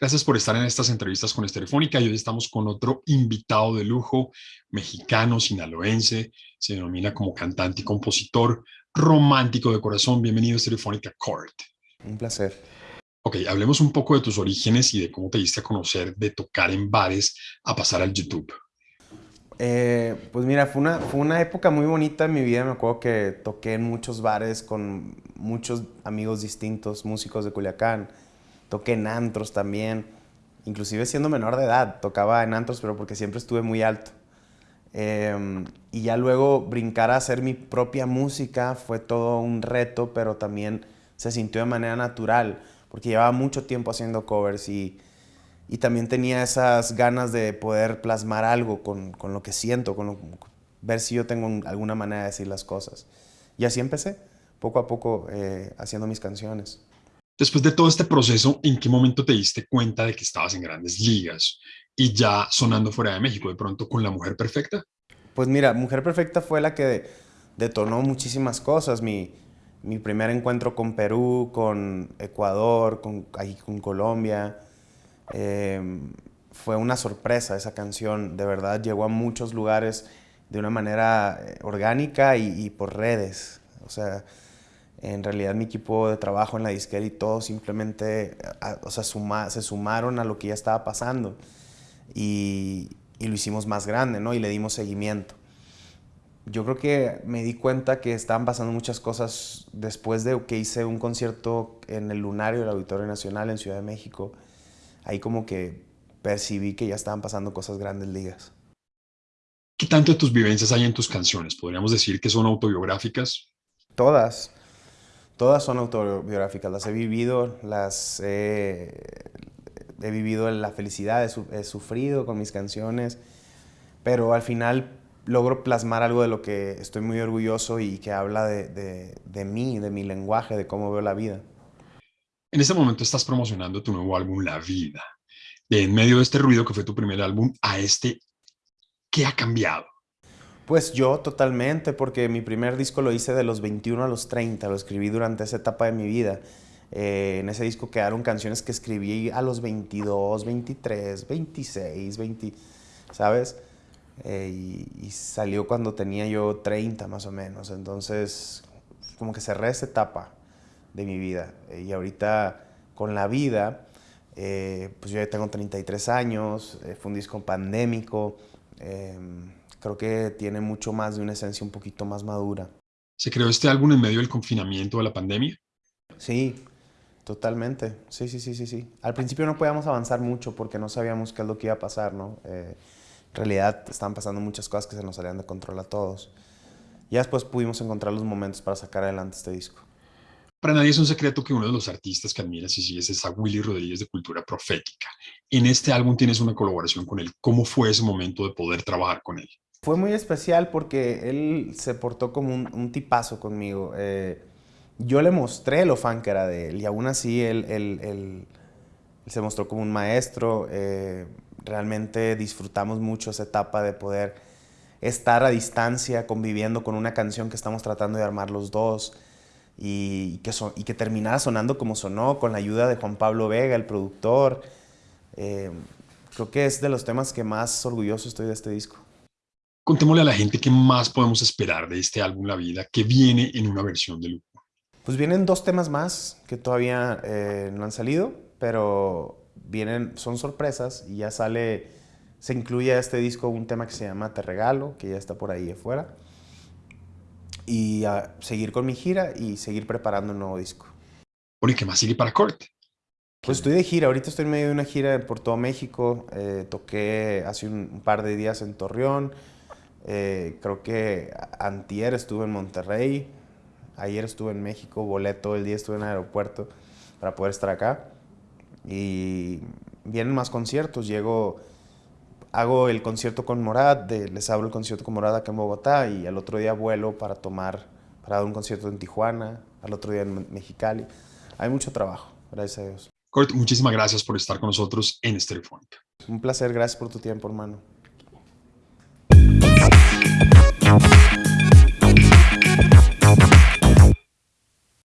Gracias por estar en estas entrevistas con Estereofónica y hoy estamos con otro invitado de lujo, mexicano, sinaloense, se denomina como cantante y compositor, romántico de corazón. Bienvenido a Estereofónica Court. Un placer. Ok, hablemos un poco de tus orígenes y de cómo te diste a conocer de tocar en bares a pasar al YouTube. Eh, pues mira, fue una, fue una época muy bonita en mi vida. Me acuerdo que toqué en muchos bares con muchos amigos distintos, músicos de Culiacán toqué en antros también, inclusive siendo menor de edad, tocaba en antros, pero porque siempre estuve muy alto. Em, y ya luego brincar a hacer mi propia música fue todo un reto, pero también se sintió de manera natural, porque llevaba mucho tiempo haciendo covers y, y también tenía esas ganas de poder plasmar algo con, con lo que siento, con ver si yo tengo alguna manera de decir las cosas. Y así empecé, poco a poco, eh, haciendo mis canciones. Después de todo este proceso, ¿en qué momento te diste cuenta de que estabas en grandes ligas y ya sonando fuera de México, de pronto con La Mujer Perfecta? Pues mira, Mujer Perfecta fue la que detonó muchísimas cosas. Mi, mi primer encuentro con Perú, con Ecuador, con, ahí, con Colombia. Em, fue una sorpresa esa canción, de verdad llegó a muchos lugares de una manera eh, orgánica y, y por redes. O sea, en realidad mi equipo de trabajo en la disquera y todo simplemente o sea, se sumaron a lo que ya estaba pasando y, y, lo hicimos más grande, ¿no? Y le dimos seguimiento. Yo creo que me di cuenta que estaban pasando muchas cosas después de que hice un concierto en el Lunario del Auditorio Nacional en Ciudad de México. Ahí como que percibí que ya estaban pasando cosas grandes ligas. ¿Qué tanto de tus vivencias hay en tus canciones? ¿Podríamos decir que son autobiográficas? Todas. Todas son autobiográficas, las he vivido, las he, vivido en la felicidad, he, sufrido con mis canciones, pero al final logro plasmar algo de lo que estoy muy orgulloso y que habla de, de, mí, de mi lenguaje, de cómo veo la vida. En este momento estás promocionando tu nuevo álbum, La Vida. De en medio de este ruido que fue tu primer álbum a este, ¿qué ha cambiado? Pues yo totalmente, porque mi primer disco lo hice de los 21 a los 30, lo escribí durante esa etapa de mi vida. Eh, en ese disco quedaron canciones que escribí a los 22, 23, 26, 20, ¿sabes? Eh, y, salió cuando tenía yo 30 más o menos. Entonces, como que cerré esa etapa de mi vida. Eh, y ahorita con la vida, pues yo ya tengo 33 años, fue un disco pandémico. Em, creo que tiene mucho más de una esencia un poquito más madura. ¿Se creó este álbum en medio del confinamiento de la pandemia? Sí, totalmente. Sí, sí, sí, sí, sí. Al principio no podíamos avanzar mucho porque no sabíamos qué es lo que iba a pasar, ¿no? Eh, en realidad estaban pasando muchas cosas que se nos salían de control a todos. Ya después pudimos encontrar los momentos para sacar adelante este disco. Para nadie es un secreto que uno de los artistas que admiras y sigues es a Willy Rodríguez de Cultura Profética. En este álbum tienes una colaboración con él. ¿Cómo fue ese momento de poder trabajar con él? Fue muy especial porque él se portó como un, tipazo conmigo. Eh, yo le mostré lo fan que era de él y aún así él, se mostró como un maestro. Eh, realmente disfrutamos mucho esa etapa de poder estar a distancia conviviendo con una canción que estamos tratando de armar los dos y que, y que terminara sonando como sonó con la ayuda de Juan Pablo Vega, el productor. Eh, creo que es de los temas que más orgulloso estoy de este disco. Contémosle a la gente qué más podemos esperar de este álbum La Vida que viene en una versión de lujo. Pues vienen dos temas más que todavía eh, no han salido, pero vienen, son sorpresas y ya sale, se incluye a este disco un tema que se llama Te Regalo, que ya está por ahí afuera. Y a seguir con mi gira y seguir preparando un nuevo disco. ¿y qué más sigue para Corte? Pues estoy de gira, ahorita estoy en medio de una gira por todo México, eh, toqué hace un par de días en Torreón, eh, creo que antier estuve en Monterrey, ayer estuve en México, volé todo el día, estuve en el aeropuerto para poder estar acá. Y vienen más conciertos, llego, hago el concierto con Morad, les abro el concierto con Morad acá en Bogotá y al otro día vuelo para tomar, para dar un concierto en Tijuana, al otro día en Mexicali. Hay mucho trabajo, gracias a Dios. Kurt, muchísimas gracias por estar con nosotros en Estereofónica. Un placer, gracias por tu tiempo, hermano.